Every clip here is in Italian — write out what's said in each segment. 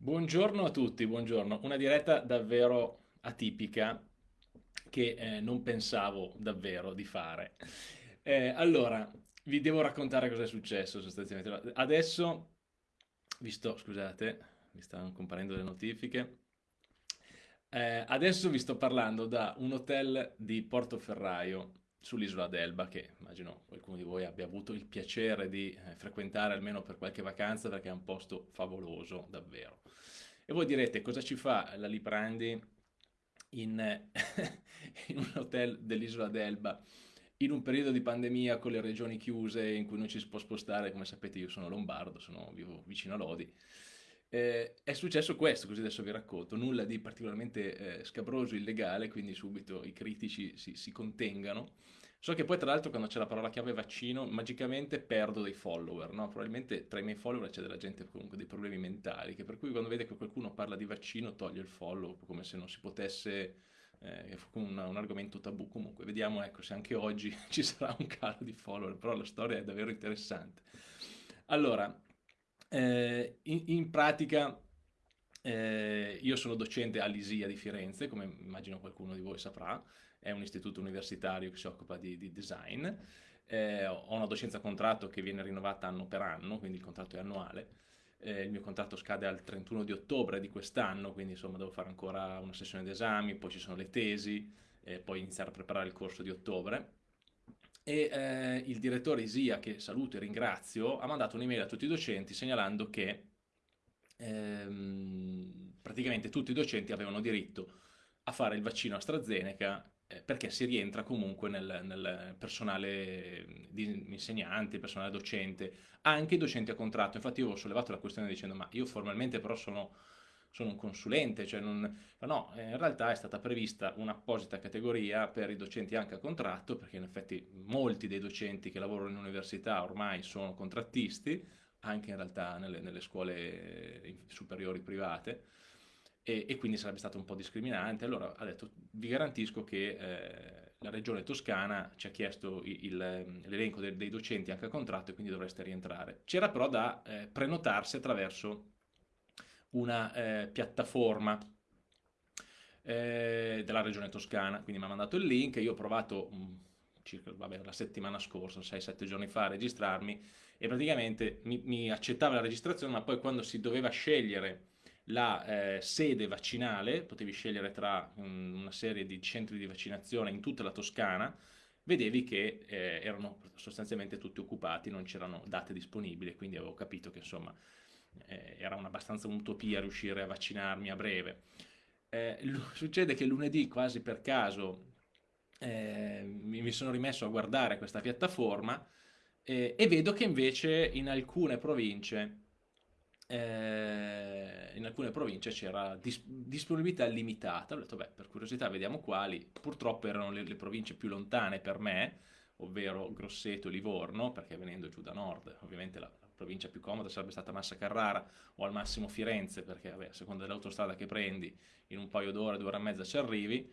Buongiorno a tutti, buongiorno. Una diretta davvero atipica che eh, non pensavo davvero di fare. Eh, allora, vi devo raccontare cosa è successo sostanzialmente. Adesso, visto, scusate, mi stanno comparendo le notifiche. Eh, adesso vi sto parlando da un hotel di Portoferraio sull'isola d'Elba, che immagino qualcuno di voi abbia avuto il piacere di eh, frequentare almeno per qualche vacanza, perché è un posto favoloso, davvero. E voi direte, cosa ci fa la Liprandi in, in un hotel dell'isola d'Elba in un periodo di pandemia con le regioni chiuse in cui non ci si può spostare, come sapete io sono lombardo, sono, vivo vicino a Lodi, eh, è successo questo, così adesso vi racconto, nulla di particolarmente eh, scabroso, illegale, quindi subito i critici si, si contengano. So che poi tra l'altro quando c'è la parola chiave vaccino, magicamente perdo dei follower, no? Probabilmente tra i miei follower c'è della gente comunque dei problemi mentali, che per cui quando vede che qualcuno parla di vaccino toglie il follow, come se non si potesse, eh, un, un argomento tabù. Comunque, vediamo ecco, se anche oggi ci sarà un calo di follower, però la storia è davvero interessante. Allora, eh, in, in, pratica eh, io sono docente all'ISIA di Firenze, come immagino qualcuno di voi saprà, è un istituto universitario che si occupa di, di design. Eh, ho una docenza contratto che viene rinnovata anno per anno, quindi il contratto è annuale. Eh, il mio contratto scade al 31 di ottobre di quest'anno, quindi insomma devo fare ancora una sessione di esami, poi ci sono le tesi, eh, poi iniziare a preparare il corso di ottobre e eh, il direttore ISIA, che saluto e ringrazio, ha mandato un'email a tutti i docenti segnalando che ehm, praticamente tutti i docenti avevano diritto a fare il vaccino AstraZeneca eh, perché si rientra comunque nel, nel personale di insegnante, personale docente, anche i docenti a contratto. Infatti io ho sollevato la questione dicendo ma io formalmente però sono sono un consulente, cioè non... no, in realtà è stata prevista un'apposita categoria per i docenti anche a contratto, perché in effetti molti dei docenti che lavorano in università ormai sono contrattisti, anche in realtà nelle, nelle scuole superiori private, e, e, quindi sarebbe stato un po' discriminante. Allora ha detto, vi garantisco che eh, la regione toscana ci ha chiesto l'elenco dei, dei, docenti anche a contratto e quindi dovreste rientrare. C'era però da eh, prenotarsi attraverso una eh, piattaforma eh, della regione toscana, quindi mi ha mandato il link, io ho provato mh, mm, circa vabbè, la settimana scorsa, 6-7 giorni fa a registrarmi e praticamente mi, mi, accettava la registrazione, ma poi quando si doveva scegliere la eh, sede vaccinale, potevi scegliere tra um, una serie di centri di vaccinazione in tutta la Toscana, vedevi che eh, erano sostanzialmente tutti occupati, non c'erano date disponibili, quindi avevo capito che insomma eh, era abbastanza un'utopia riuscire a vaccinarmi a breve. Eh, succede che lunedì, quasi per caso, eh, mi, sono rimesso a guardare questa piattaforma e vedo che invece in alcune province eh, in alcune province c'era dis disponibilità limitata. Ho detto, beh, per curiosità vediamo quali. Purtroppo erano le, le province più lontane per me, ovvero Grosseto e Livorno, perché venendo giù da nord, ovviamente la, provincia più comoda sarebbe stata Massa Carrara o al massimo Firenze, perché vabbè, a seconda dell'autostrada che prendi, in un paio d'ore, due ore e mezza ci arrivi,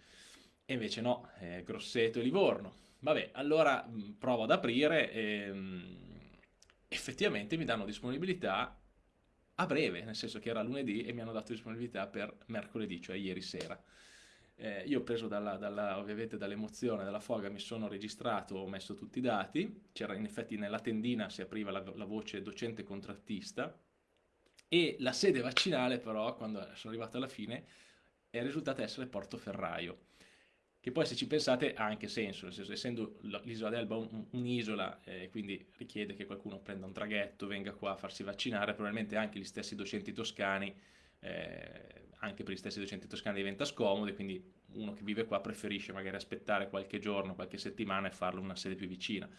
e invece no, eh, Grosseto e Livorno. Vabbè, allora provo ad aprire e mh, effettivamente mi danno disponibilità a breve, nel senso che era lunedì e mi hanno dato disponibilità per mercoledì, cioè ieri sera. Eh, io preso dalla, dalla, ovviamente dall'emozione, dalla foga, mi sono registrato, ho messo tutti i dati, c'era in effetti nella tendina si apriva la, la voce docente contrattista e la sede vaccinale però, quando sono arrivato alla fine, è risultata essere Portoferraio che poi se ci pensate ha anche senso, nel senso, essendo l'isola d'Elba un'isola, eh, quindi richiede che qualcuno prenda un traghetto, venga qua a farsi vaccinare, probabilmente anche gli stessi docenti toscani eh, anche per gli stessi docenti toscani diventa scomodo e quindi uno che vive qua preferisce magari aspettare qualche giorno, qualche settimana e farlo in una sede più vicina.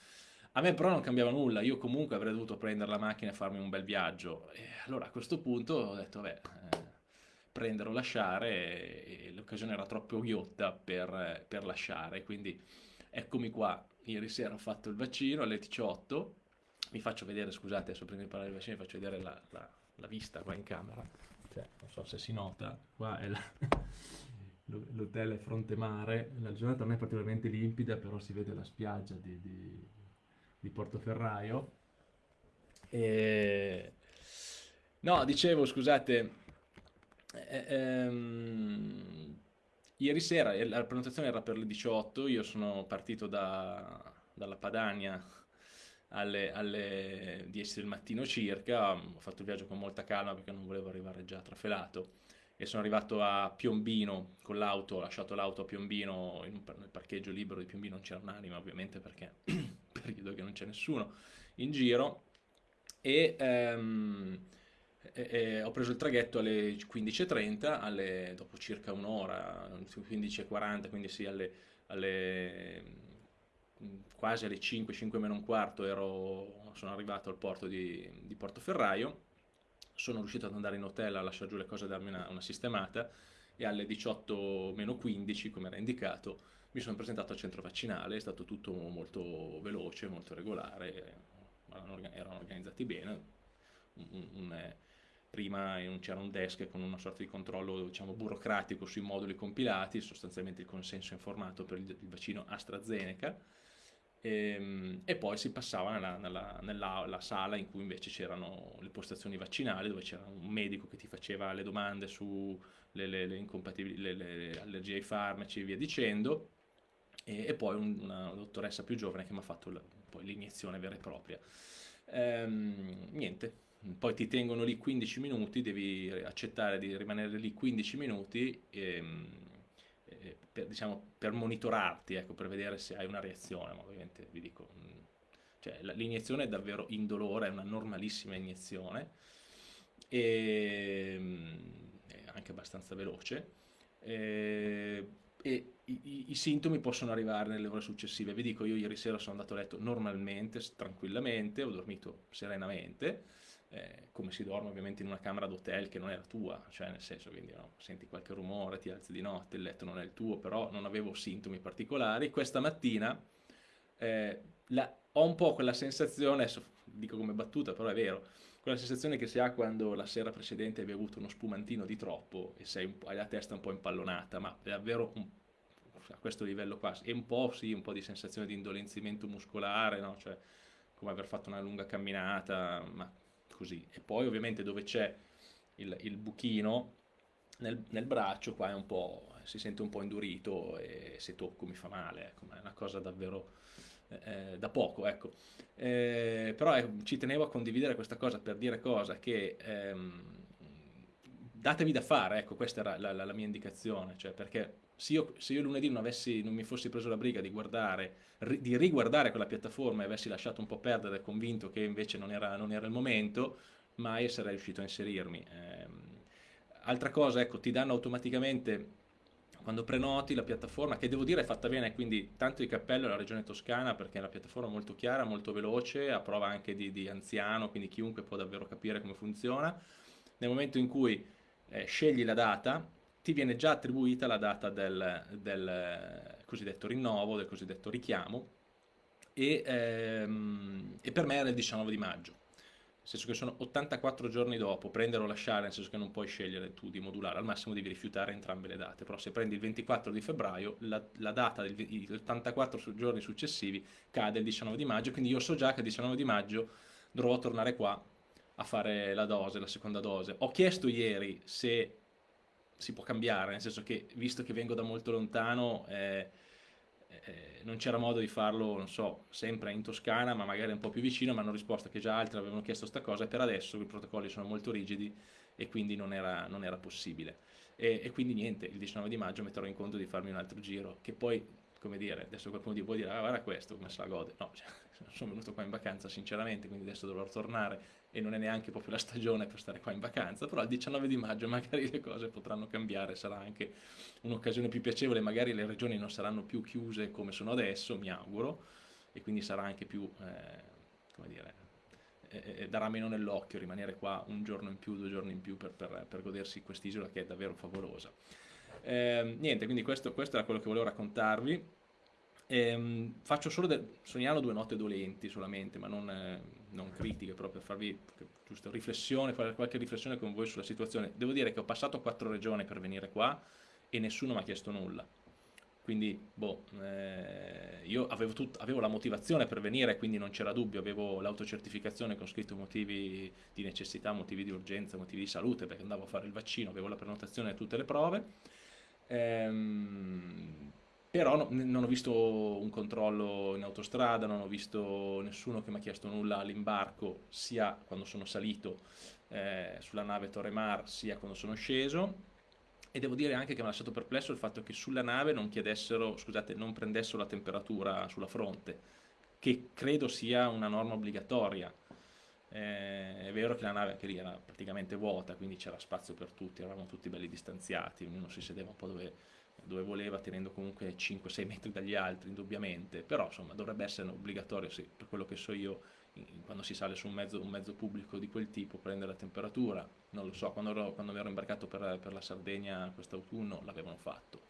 A me però non cambiava nulla, io comunque avrei dovuto prendere la macchina e farmi un bel viaggio. E allora a questo punto ho detto, beh, eh, prendere o lasciare e, e l'occasione era troppo ghiotta per, per, lasciare, quindi eccomi qua. Ieri sera ho fatto il vaccino alle 18, mi faccio vedere, scusate, adesso prima di parlare del vaccino vi faccio vedere la, la, la vista qua in camera. Cioè, non so se si nota, qua è l'hotel è fronte mare, la giornata non è particolarmente limpida, però si vede la spiaggia di, di, di Portoferraio. E... No, dicevo, scusate, Eh, ehm, ieri sera la prenotazione era per le 18, io sono partito da, dalla Padania alle, alle 10 del mattino circa, ho fatto il viaggio con molta calma perché non volevo arrivare già trafelato. E sono arrivato a Piombino con l'auto, ho lasciato l'auto a Piombino, un, nel parcheggio libero di Piombino non c'era un'anima ovviamente perché periodo che non c'è nessuno in giro. E, um, e, e ho preso il traghetto alle 15.30, alle, dopo circa un'ora, 15.40, quindi sì, alle, alle, quasi alle 5, 5 meno un quarto ero, sono arrivato al porto di, di Portoferraio. Sono riuscito ad andare in hotel a lasciare giù le cose e darmi una, una sistemata. E alle 18 meno 15, come era indicato, mi sono presentato al centro vaccinale, è stato tutto molto veloce, molto regolare, erano organizzati bene. Un, un, eh, prima c'era un desk con una sorta di controllo diciamo, burocratico sui moduli compilati, sostanzialmente il consenso informato per il, il vaccino AstraZeneca, e, ehm, e, poi si passava nella, nella, nella sala in cui invece c'erano le postazioni vaccinali, dove c'era un medico che ti faceva le domande sulle le, le, le, le allergie ai farmaci e via dicendo, e, e poi una dottoressa più giovane che mi ha fatto l'iniezione vera e propria. Ehm, niente, poi ti tengono lì 15 minuti, devi accettare di rimanere lì 15 minuti. E, ehm, eh, per, diciamo, per monitorarti, ecco, per vedere se hai una reazione, ma ovviamente vi dico, mm, cioè, l'iniezione è davvero indolore, è una normalissima iniezione, e, mm, è anche abbastanza veloce, e, e i, i, sintomi possono arrivare nelle ore successive. Vi dico, io ieri sera sono andato a letto normalmente, tranquillamente, ho dormito serenamente, eh, come si dorme ovviamente in una camera d'hotel che non è la tua, cioè nel senso, quindi no, senti qualche rumore, ti alzi di notte, il letto non è il tuo, però non avevo sintomi particolari. Questa mattina eh, la, ho un po' quella sensazione, adesso dico come battuta, però è vero, quella sensazione che si ha quando la sera precedente hai bevuto uno spumantino di troppo e hai la testa un po' impallonata, ma è davvero un, a questo livello qua, e un po' sì, un po' di sensazione di indolenzimento muscolare, no? cioè come aver fatto una lunga camminata, ma così. E poi ovviamente dove c'è il, il, buchino nel, nel braccio qua si sente un po' indurito e se tocco mi fa male, ecco, ma è una cosa davvero eh, eh, da poco, ecco. Eh, però eh, ci tenevo a condividere questa cosa per dire cosa che ehm, datevi da fare, ecco, questa era la, la, la mia indicazione, cioè perché se io, se io lunedì non, avessi, non, mi fossi preso la briga di, guardare, ri, di riguardare quella piattaforma e avessi lasciato un po' perdere, convinto che invece non era, non era il momento, mai sarei riuscito a inserirmi. Eh, altra cosa, ecco, ti danno automaticamente, quando prenoti la piattaforma, che devo dire è fatta bene, quindi tanto di cappello alla regione toscana, perché è una piattaforma molto chiara, molto veloce, a prova anche di, di anziano, quindi chiunque può davvero capire come funziona. Nel momento in cui eh, scegli la data, ti viene già attribuita la data del, del cosiddetto rinnovo, del cosiddetto richiamo, e, ehm, e, per me era il 19 di maggio, nel senso che sono 84 giorni dopo, prendere o lasciare, nel senso che non puoi scegliere tu di modulare, al massimo devi rifiutare entrambe le date, però se prendi il 24 di febbraio, la, la data degli 84 giorni successivi cade il 19 di maggio, quindi io so già che il 19 di maggio dovrò tornare qua a fare la dose, la seconda dose. Ho chiesto ieri se si può cambiare, nel senso che visto che vengo da molto lontano eh, eh, non c'era modo di farlo, non so, sempre in Toscana, ma magari un po' più vicino, ma hanno risposto che già altri avevano chiesto questa cosa e per adesso i protocolli sono molto rigidi e quindi non era, non era possibile. E, e, quindi niente, il 19 di maggio metterò in conto di farmi un altro giro, che poi, come dire, adesso qualcuno di voi dirà, ah, guarda questo, come se la gode. No, cioè, sono venuto qua in vacanza sinceramente, quindi adesso dovrò tornare e non è neanche proprio la stagione per stare qua in vacanza, però il 19 di maggio magari le cose potranno cambiare, sarà anche un'occasione più piacevole, magari le regioni non saranno più chiuse come sono adesso, mi auguro, e quindi sarà anche più, eh, come dire, eh, eh darà meno nell'occhio rimanere qua un giorno in più, due giorni in più per, per, per godersi quest'isola che è davvero favolosa. Eh, niente, quindi questo, questo era quello che volevo raccontarvi. Ehm, faccio solo, segnalo due note dolenti solamente, ma non, eh, non critiche, proprio per farvi giusto riflessione, fare qualche riflessione con voi sulla situazione. Devo dire che ho passato quattro regioni per venire qua e nessuno mi ha chiesto nulla. quindi boh, eh, io avevo, tut, avevo, la motivazione per venire, quindi non c'era dubbio, avevo l'autocertificazione con scritto motivi di necessità, motivi di urgenza, motivi di salute, perché andavo a fare il vaccino, avevo la prenotazione e tutte le prove, ehm, però no, non ho visto un controllo in autostrada, non ho visto nessuno che mi ha chiesto nulla all'imbarco, sia quando sono salito eh, sulla nave Torre Mar, sia quando sono sceso, e devo dire anche che mi ha lasciato perplesso il fatto che sulla nave non chiedessero, scusate, non prendessero la temperatura sulla fronte, che credo sia una norma obbligatoria. Eh, è vero che la nave anche lì era praticamente vuota, quindi c'era spazio per tutti, eravamo tutti belli distanziati, ognuno si sedeva un po' dove, dove voleva, tenendo comunque 5-6 metri dagli altri, indubbiamente, però insomma dovrebbe essere obbligatorio, sì, per quello che so io, quando si sale su un mezzo, un mezzo, pubblico di quel tipo prendere la temperatura, non lo so, quando, ero, quando mi ero imbarcato per, per la Sardegna quest'autunno l'avevano fatto,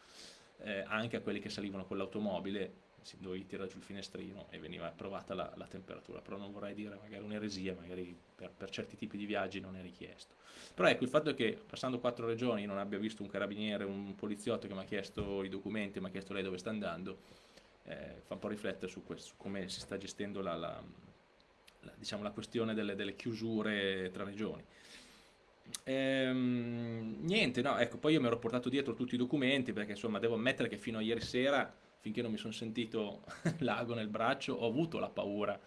eh, anche a quelli che salivano con l'automobile dovevi tirare giù il finestrino e veniva provata la, la temperatura, però non vorrei dire magari un'eresia, magari per, per, certi tipi di viaggi non è richiesto. Però ecco, il fatto che passando quattro regioni non abbia visto un carabiniere, un poliziotto che mi ha chiesto i documenti, mi ha chiesto lei dove sta andando, eh, fa un po' riflettere su, questo, su come si sta gestendo la, la la, diciamo, questione delle, delle, chiusure tra regioni. Ehm, niente, no, ecco, poi io mi ero portato dietro tutti i documenti perché insomma devo ammettere che fino a ieri sera, finché non mi sono sentito l'ago nel braccio, ho avuto la paura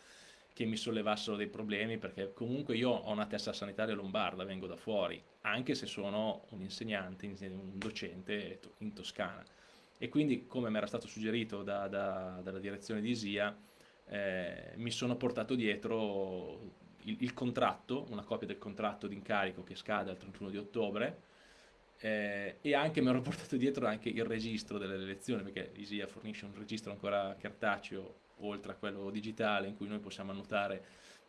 che mi sollevassero dei problemi perché comunque io ho una testa sanitaria lombarda, vengo da fuori, anche se sono un insegnante, un docente in Toscana. E quindi, come mi era stato suggerito da, da, dalla direzione di ISIA, eh, mi sono portato dietro il, il, contratto, una copia del contratto d'incarico che scade al 31 di ottobre eh, e anche mi ero portato dietro anche il registro delle elezioni perché ISIA fornisce un registro ancora cartaceo oltre a quello digitale in cui noi possiamo annotare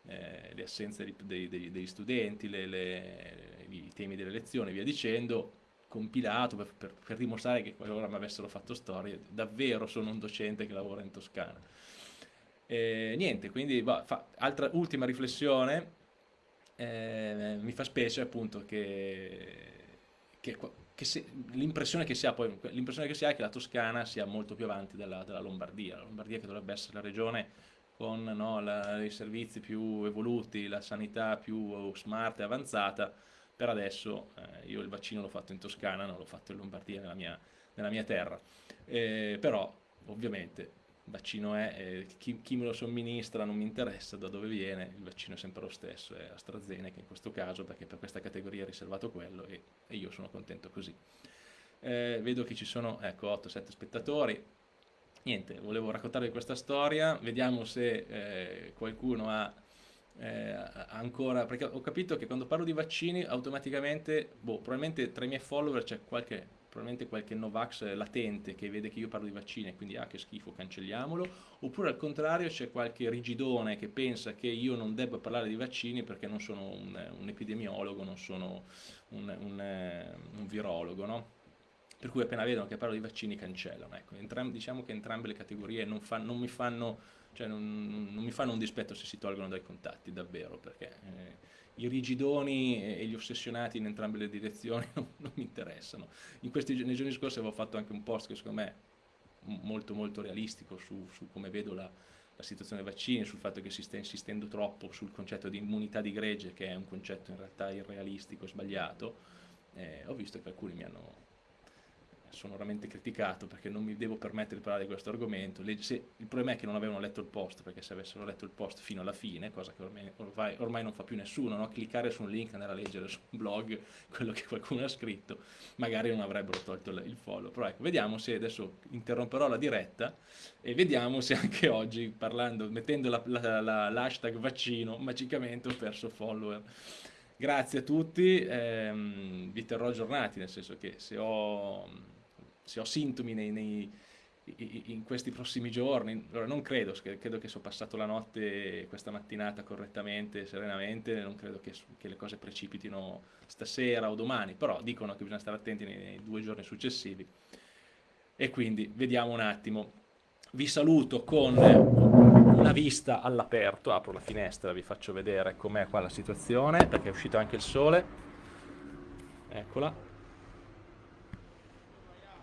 eh, le assenze dei, dei, degli studenti, le, le, i temi delle elezioni e via dicendo compilato per, per, per dimostrare che qualora mi avessero fatto storie davvero sono un docente che lavora in Toscana. E niente, quindi bah, fa, altra, ultima riflessione, eh, mi fa specie appunto che, che, che l'impressione che, si ha poi, l'impressione che si ha è che la Toscana sia molto più avanti della, della Lombardia, la Lombardia che dovrebbe essere la regione con no, la, i servizi più evoluti, la sanità più smart e avanzata, per adesso eh, io il vaccino l'ho fatto in Toscana, non l'ho fatto in Lombardia, nella mia, nella mia terra, eh, però ovviamente vaccino è, eh, chi, chi, me lo somministra non mi interessa da dove viene, il vaccino è sempre lo stesso, è AstraZeneca in questo caso perché per questa categoria è riservato quello e, e io sono contento così. Eh, vedo che ci sono ecco, 8-7 spettatori, niente, volevo raccontarvi questa storia, vediamo se eh, qualcuno ha eh, ancora, perché ho capito che quando parlo di vaccini automaticamente, boh, probabilmente tra i miei follower c'è qualche probabilmente qualche Novax latente che vede che io parlo di vaccini e quindi ah che schifo cancelliamolo, oppure al contrario c'è qualche rigidone che pensa che io non debba parlare di vaccini perché non sono un, un epidemiologo, non sono un, un, un virologo, no? per cui appena vedono che parlo di vaccini cancellano. Ecco, entram- diciamo che entrambe le categorie non, fa- non, mi fanno, cioè non, non, mi fanno, un dispetto se si tolgono dai contatti, davvero, perché eh, i rigidoni e gli ossessionati in entrambe le direzioni non, non mi interessano. Questi, nei giorni scorsi avevo fatto anche un post che secondo me è molto molto realistico su, su come vedo la, la, situazione dei vaccini, sul fatto che si sta insistendo troppo sul concetto di immunità di gregge, che è un concetto in realtà irrealistico e sbagliato. Eh, ho visto che alcuni mi hanno sono veramente criticato perché non mi devo permettere di parlare di questo argomento. Le, se, il problema è che non avevano letto il post, perché se avessero letto il post fino alla fine, cosa che ormai, ormai, ormai non fa più nessuno, no? cliccare su un link, andare a leggere su un blog quello che qualcuno ha scritto, magari non avrebbero tolto il follow. Però ecco, vediamo se adesso interromperò la diretta e vediamo se anche oggi, parlando, mettendo l'hashtag vaccino, magicamente ho perso follower. Grazie a tutti, ehm, vi terrò aggiornati, nel senso che se ho se ho sintomi nei, nei, in questi prossimi giorni, non credo, credo che sono passato la notte questa mattinata correttamente, serenamente, non credo che, che, le cose precipitino stasera o domani, però dicono che bisogna stare attenti nei, nei due giorni successivi. E quindi vediamo un attimo. Vi saluto con una vista all'aperto, apro la finestra, vi faccio vedere com'è qua la situazione, perché è uscito anche il sole, eccola,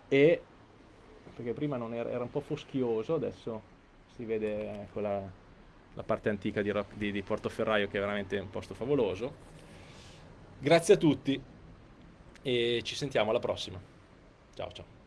e perché prima era, era un po' foschioso, adesso si vede ecco, la, la parte antica di, di, di Portoferraio che è veramente un posto favoloso. Grazie a tutti e ci sentiamo alla prossima. Ciao ciao.